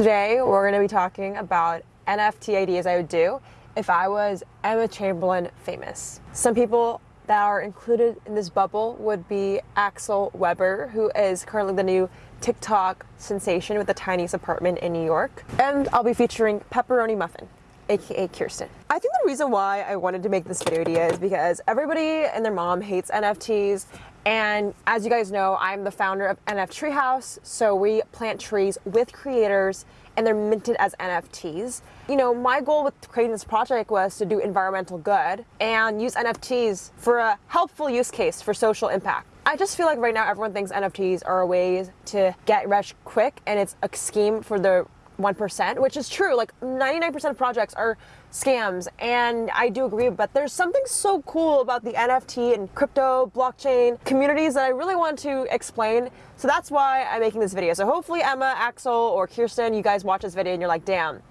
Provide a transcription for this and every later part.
Today, we're going to be talking about NFT ideas I would do if I was Emma Chamberlain famous. Some people that are included in this bubble would be Axel Weber, who is currently the new TikTok sensation with the tiniest apartment in New York. And I'll be featuring Pepperoni Muffin, aka Kirsten. I think the reason why I wanted to make this video idea is because everybody and their mom hates NFTs and as you guys know, I'm the founder of NF Treehouse, so we plant trees with creators and they're minted as NFTs. You know, my goal with creating this project was to do environmental good and use NFTs for a helpful use case for social impact. I just feel like right now everyone thinks NFTs are a way to get rich quick and it's a scheme for the 1%, which is true. Like 99% of projects are scams, and I do agree, but there's something so cool about the NFT and crypto, blockchain communities that I really want to explain. So that's why I'm making this video. So hopefully Emma, Axel, or Kirsten, you guys watch this video and you're like, damn,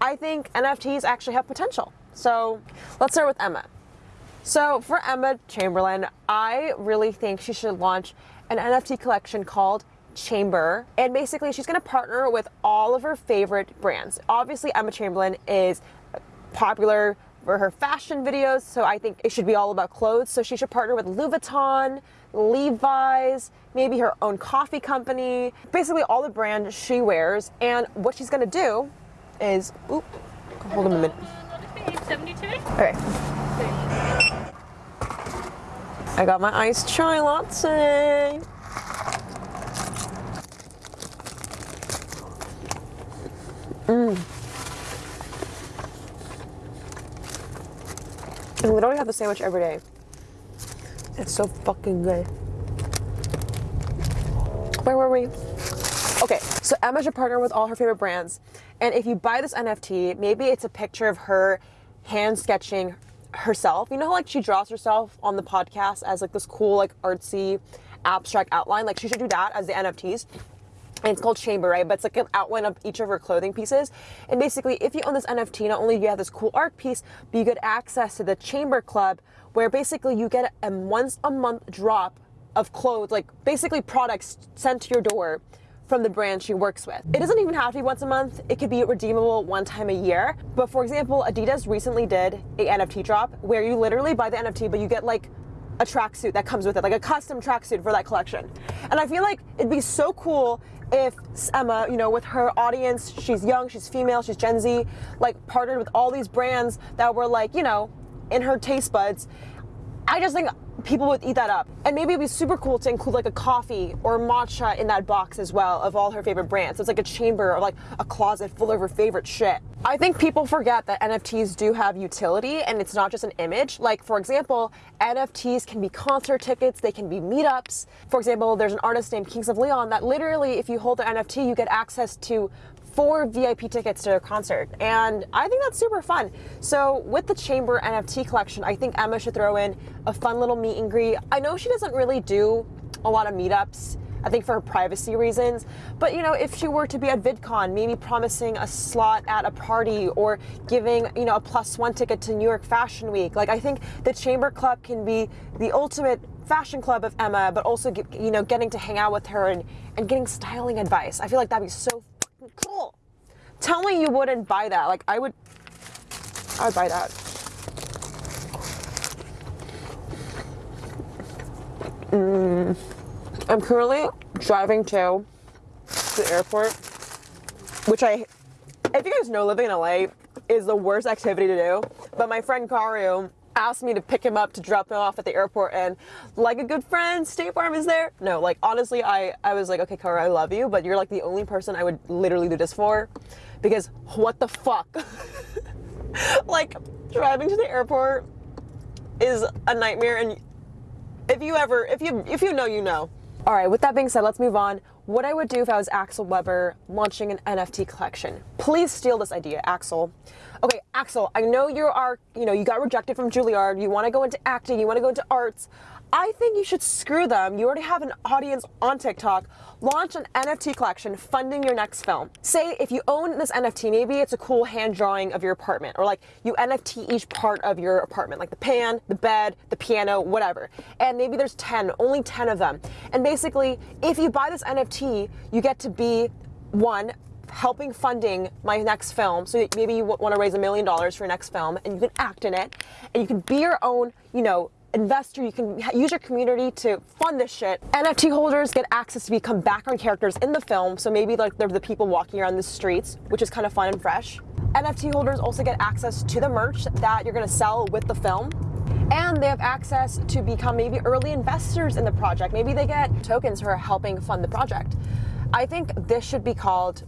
I think NFTs actually have potential. So let's start with Emma. So for Emma Chamberlain, I really think she should launch an NFT collection called Chamber. And basically, she's going to partner with all of her favorite brands. Obviously, Emma Chamberlain is popular for her fashion videos, so I think it should be all about clothes. So she should partner with Louis Vuitton, Levi's, maybe her own coffee company, basically all the brands she wears. And what she's going to do is, oop, hold on a minute. 72? Okay. I got my iced chai latte. Mm. I literally have the sandwich every day. It's so fucking good. Where were we? Okay, so Emma should partner with all her favorite brands. And if you buy this NFT, maybe it's a picture of her hand sketching herself. You know how like she draws herself on the podcast as like this cool, like artsy, abstract outline? Like she should do that as the NFTs and it's called Chamber, right? But it's like an outline of each of her clothing pieces. And basically, if you own this NFT, not only do you have this cool art piece, but you get access to the Chamber Club, where basically you get a once a month drop of clothes, like basically products sent to your door from the brand she works with. It doesn't even have to be once a month. It could be redeemable one time a year. But for example, Adidas recently did a NFT drop where you literally buy the NFT, but you get like a tracksuit that comes with it, like a custom tracksuit for that collection. And I feel like it'd be so cool if Emma, you know, with her audience, she's young, she's female, she's Gen Z, like partnered with all these brands that were like, you know, in her taste buds. I just think people would eat that up. And maybe it'd be super cool to include like a coffee or matcha in that box as well of all her favorite brands. So it's like a chamber or like a closet full of her favorite shit. I think people forget that NFTs do have utility and it's not just an image. Like for example, NFTs can be concert tickets, they can be meetups. For example, there's an artist named Kings of Leon that literally if you hold the NFT, you get access to four VIP tickets to a concert. And I think that's super fun. So with the Chamber NFT collection, I think Emma should throw in a fun little meet and greet. I know she doesn't really do a lot of meetups. I think for privacy reasons. But you know, if she were to be at VidCon, maybe promising a slot at a party or giving, you know, a plus one ticket to New York Fashion Week. Like I think the Chamber Club can be the ultimate fashion club of Emma, but also, you know, getting to hang out with her and, and getting styling advice. I feel like that'd be so cool. Tell me you wouldn't buy that. Like I would, I would buy that. Mm. I'm currently driving to the airport, which I, if you guys know, living in LA is the worst activity to do. But my friend Karu asked me to pick him up to drop him off at the airport and like a good friend, State Farm is there. No, like honestly, I, I was like, okay, Kara, I love you, but you're like the only person I would literally do this for because what the fuck? like driving to the airport is a nightmare and if you ever, if you, if you know, you know. All right, with that being said, let's move on. What I would do if I was Axel Weber launching an NFT collection. Please steal this idea, Axel. Okay, Axel, I know you are, you know, you got rejected from Juilliard. You want to go into acting. You want to go into arts. I think you should screw them. You already have an audience on TikTok. Launch an NFT collection funding your next film. Say if you own this NFT, maybe it's a cool hand drawing of your apartment, or like you NFT each part of your apartment, like the pan, the bed, the piano, whatever. And maybe there's 10, only 10 of them. And basically, if you buy this NFT, you get to be one, helping funding my next film. So maybe you want to raise a million dollars for your next film and you can act in it and you can be your own, you know, investor, you can use your community to fund this shit. NFT holders get access to become background characters in the film, so maybe like they're the people walking around the streets, which is kind of fun and fresh. NFT holders also get access to the merch that you're gonna sell with the film. And they have access to become maybe early investors in the project. Maybe they get tokens for helping fund the project. I think this should be called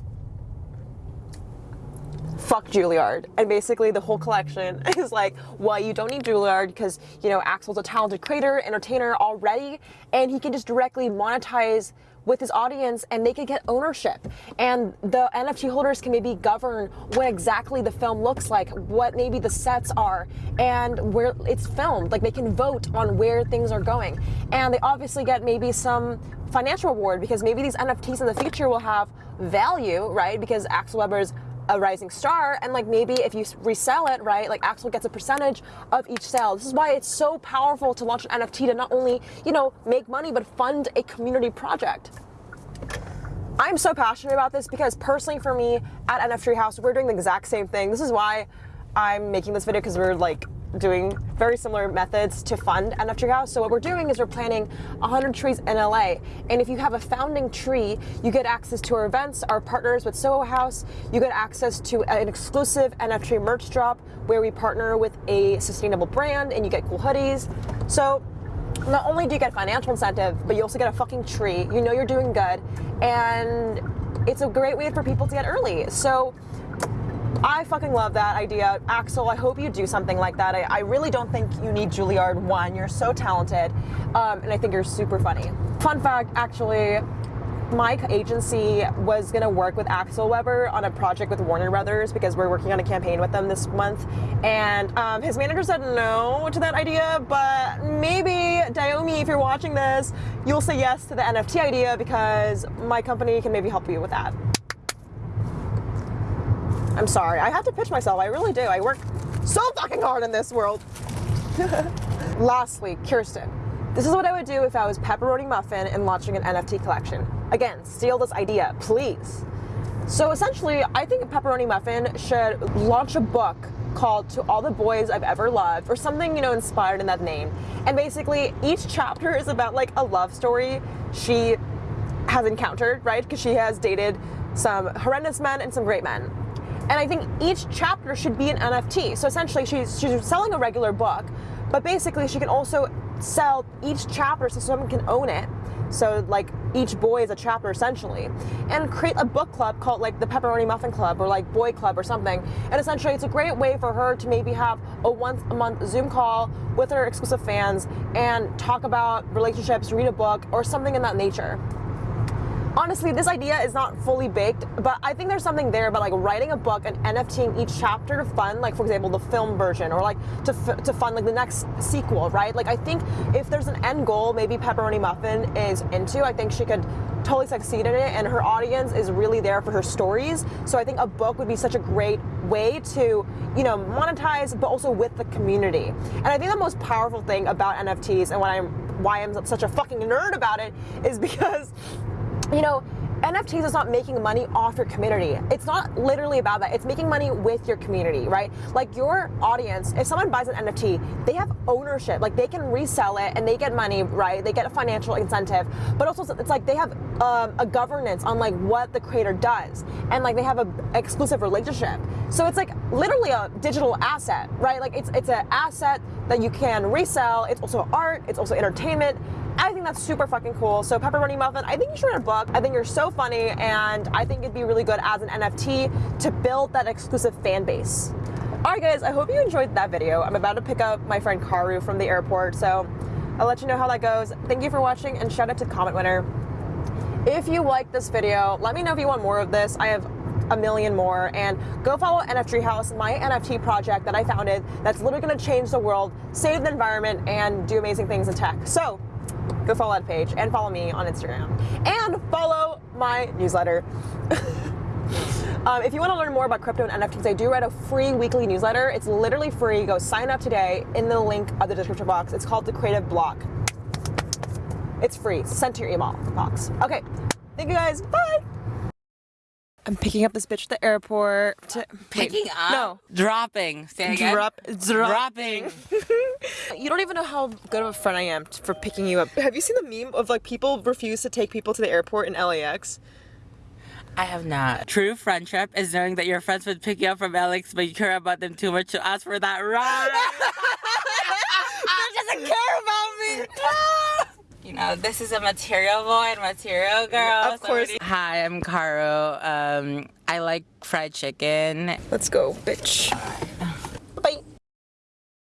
fuck Juilliard. And basically the whole collection is like, well, you don't need Juilliard because, you know, Axel's a talented creator, entertainer already, and he can just directly monetize with his audience and they can get ownership. And the NFT holders can maybe govern what exactly the film looks like, what maybe the sets are, and where it's filmed. Like they can vote on where things are going. And they obviously get maybe some financial reward because maybe these NFTs in the future will have value, right? Because Axel Weber's a rising star and like maybe if you resell it right like Axel gets a percentage of each sale. This is why it's so powerful to launch an NFT to not only you know make money but fund a community project. I'm so passionate about this because personally for me at NFT Treehouse we're doing the exact same thing. This is why I'm making this video because we're like doing very similar methods to fund NFT House. So what we're doing is we're planting 100 trees in LA. And if you have a founding tree, you get access to our events, our partners with Soho House. You get access to an exclusive NF Tree merch drop where we partner with a sustainable brand and you get cool hoodies. So not only do you get financial incentive, but you also get a fucking tree. You know you're doing good. And it's a great way for people to get early. So I fucking love that idea. Axel, I hope you do something like that. I, I really don't think you need Juilliard, one. You're so talented, um, and I think you're super funny. Fun fact, actually, my agency was going to work with Axel Weber on a project with Warner Brothers because we're working on a campaign with them this month. And um, his manager said no to that idea, but maybe, Diomi, if you're watching this, you'll say yes to the NFT idea because my company can maybe help you with that. I'm sorry. I have to pitch myself. I really do. I work so fucking hard in this world. Lastly, Kirsten. This is what I would do if I was Pepperoni Muffin and launching an NFT collection. Again, steal this idea, please. So essentially, I think Pepperoni Muffin should launch a book called To All the Boys I've Ever Loved, or something, you know, inspired in that name. And basically, each chapter is about like a love story she has encountered, right? Because she has dated some horrendous men and some great men. And I think each chapter should be an NFT. So essentially, she's, she's selling a regular book, but basically, she can also sell each chapter so someone can own it. So like each boy is a chapter essentially, and create a book club called like the Pepperoni Muffin Club or like Boy Club or something. And essentially, it's a great way for her to maybe have a once a month Zoom call with her exclusive fans and talk about relationships, read a book, or something in that nature honestly, this idea is not fully baked, but I think there's something there about like writing a book and NFTing each chapter to fund, like for example, the film version or like to, to fund like the next sequel, right? Like I think if there's an end goal, maybe Pepperoni Muffin is into, I think she could totally succeed in it and her audience is really there for her stories. So I think a book would be such a great way to, you know, monetize, but also with the community. And I think the most powerful thing about NFTs and why I'm why I'm such a fucking nerd about it is because you know, NFTs is not making money off your community. It's not literally about that. It's making money with your community, right? Like your audience, if someone buys an NFT, they have ownership. Like they can resell it and they get money, right? They get a financial incentive. But also it's like they have um, a governance on like what the creator does. And like they have an exclusive relationship. So it's like literally a digital asset, right? Like it's, it's an asset that you can resell. It's also art. It's also entertainment. I think that's super fucking cool. So Pepperoni Muffin, I think you should write a book. I think you're so funny and I think it'd be really good as an NFT to build that exclusive fan base. Alright guys, I hope you enjoyed that video. I'm about to pick up my friend Karu from the airport, so I'll let you know how that goes. Thank you for watching and shout out to comment winner. If you like this video, let me know if you want more of this. I have a million more and go follow NFT House, my NFT project that I founded that's literally going to change the world, save the environment, and do amazing things in tech. So go follow that page and follow me on Instagram. And follow my newsletter. um, if you want to learn more about crypto and NFTs, I do write a free weekly newsletter. It's literally free. Go sign up today in the link of the description box. It's called The Creative Block. It's free. Sent to your email box. Okay. Thank you guys. Bye. I'm picking up this bitch at the airport. To, Picking wait, up? No. Dropping. Say again. Drop, drop. Dropping. You don't even know how good of a friend I am for picking you up. Have you seen the meme of like people refuse to take people to the airport in LAX? I have not. True friendship is knowing that your friends would pick you up from LAX, but you care about them too much to ask for that ride. doesn't care about me. You know, this is a material boy and material girl. Of course. Hi, I'm Caro. Um, I like fried chicken. Let's go, bitch.